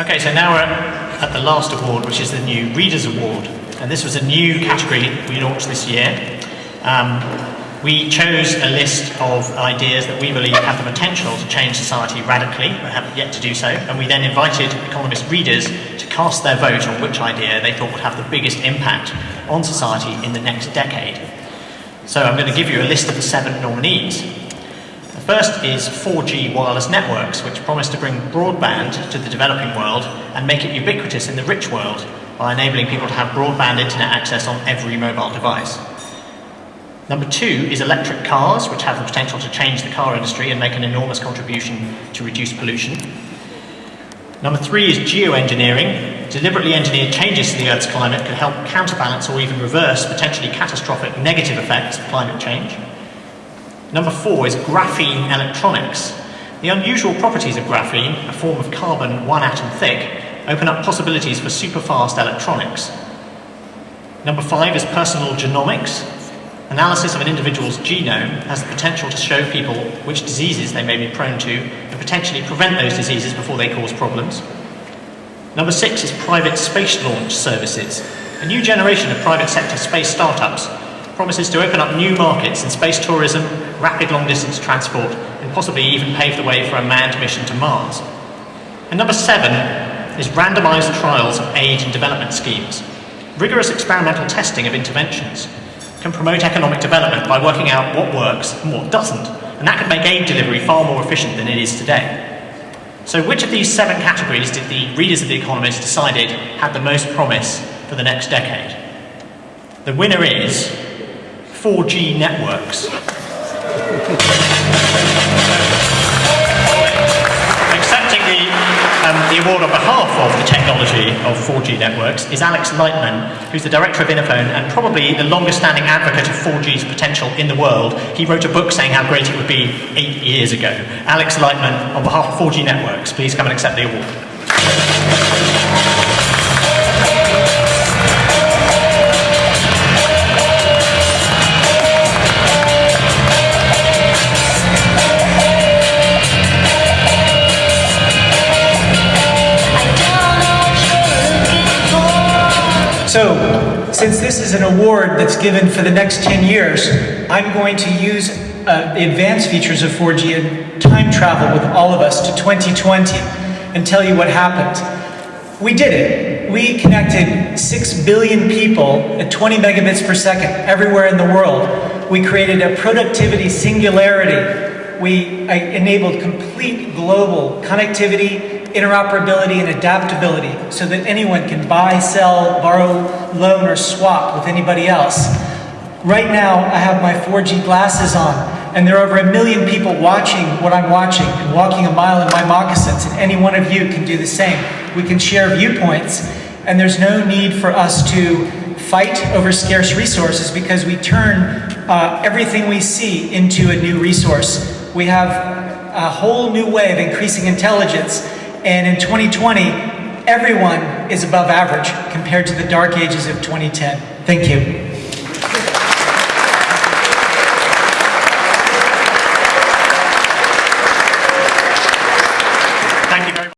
Okay, so now we're at the last award, which is the new Readers Award. And this was a new category we launched this year. Um, we chose a list of ideas that we believe have the potential to change society radically, but haven't yet to do so. And we then invited Economist readers to cast their vote on which idea they thought would have the biggest impact on society in the next decade. So I'm going to give you a list of the seven nominees. The first is 4G wireless networks, which promise to bring broadband to the developing world and make it ubiquitous in the rich world by enabling people to have broadband internet access on every mobile device. Number two is electric cars, which have the potential to change the car industry and make an enormous contribution to reduce pollution. Number three is geoengineering. Deliberately engineered changes to the Earth's climate could help counterbalance or even reverse potentially catastrophic negative effects of climate change. Number four is graphene electronics. The unusual properties of graphene, a form of carbon one atom thick, open up possibilities for super-fast electronics. Number five is personal genomics. Analysis of an individual's genome has the potential to show people which diseases they may be prone to and potentially prevent those diseases before they cause problems. Number six is private space launch services. A new generation of private sector space startups promises to open up new markets in space tourism, rapid long-distance transport, and possibly even pave the way for a manned mission to Mars. And number seven is randomized trials of aid and development schemes. Rigorous experimental testing of interventions can promote economic development by working out what works and what doesn't, and that could make aid delivery far more efficient than it is today. So which of these seven categories did the readers of The Economist decided had the most promise for the next decade? The winner is 4G networks. Accepting the, um, the award on behalf of the technology of 4G networks is Alex Lightman, who's the director of Innofone and probably the longest standing advocate of 4G's potential in the world. He wrote a book saying how great it would be eight years ago. Alex Lightman, on behalf of 4G networks, please come and accept the award. So, since this is an award that's given for the next 10 years, I'm going to use uh, the advanced features of 4G and time travel with all of us to 2020 and tell you what happened. We did it. We connected 6 billion people at 20 megabits per second everywhere in the world. We created a productivity singularity. We uh, enabled complete global connectivity interoperability and adaptability so that anyone can buy, sell, borrow, loan, or swap with anybody else. Right now, I have my 4G glasses on, and there are over a million people watching what I'm watching and walking a mile in my moccasins, and any one of you can do the same. We can share viewpoints, and there's no need for us to fight over scarce resources because we turn uh, everything we see into a new resource. We have a whole new way of increasing intelligence and in 2020, everyone is above average compared to the dark ages of 2010. Thank you.